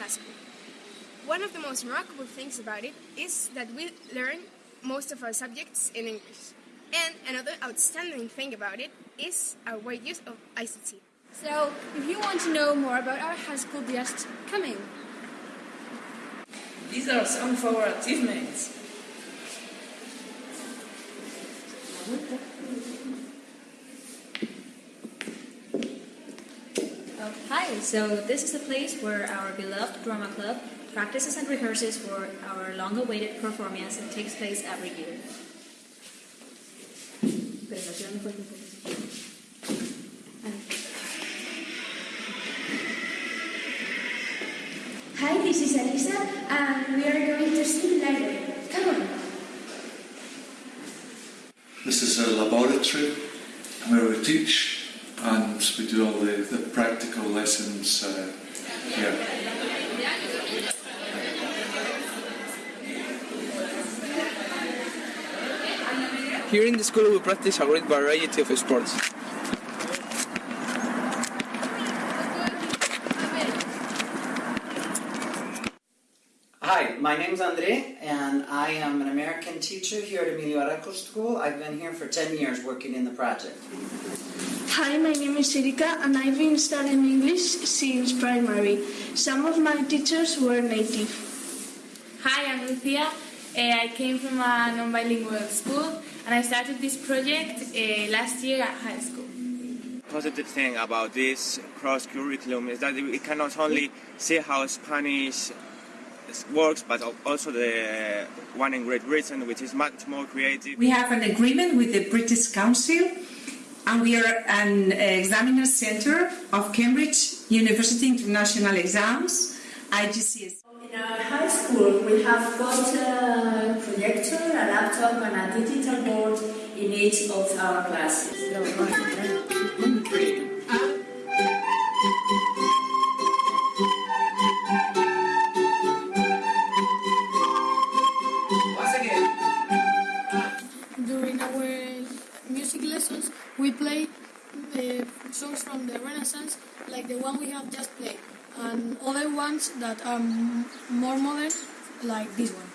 high school. One of the most remarkable things about it is that we learn most of our subjects in English. And another outstanding thing about it is our wide use of ICT. So, if you want to know more about our high school, just come in. These are some of our achievements. Oh, hi, so this is the place where our beloved drama club practices and rehearses for our long-awaited performance that takes place every year. Hi, this is Elisa, and we are going to see the library. Come on. This is a laboratory where we teach and we do all the, the practical lessons uh, here. Here in the school we practice a great variety of sports. Hi, my name is Andre, and I am an American teacher here at Emilio Alarcos School. I've been here for 10 years working in the project. Hi, my name is Erika, and I've been studying English since primary. Some of my teachers were native. Hi, I'm Lucia. Uh, I came from a non-bilingual school, and I started this project uh, last year at high school. Positive thing about this cross curriculum is that we can not only see how Spanish works, but also the one in Great Britain, which is much more creative. We have an agreement with the British Council, and we are an examiner centre of Cambridge University International Exams, IGCSE. In our high school, we have got a projector, a laptop, and a digital board in each of our classes. Music lessons, we play uh, songs from the Renaissance, like the one we have just played, and other ones that are more modern, like this one.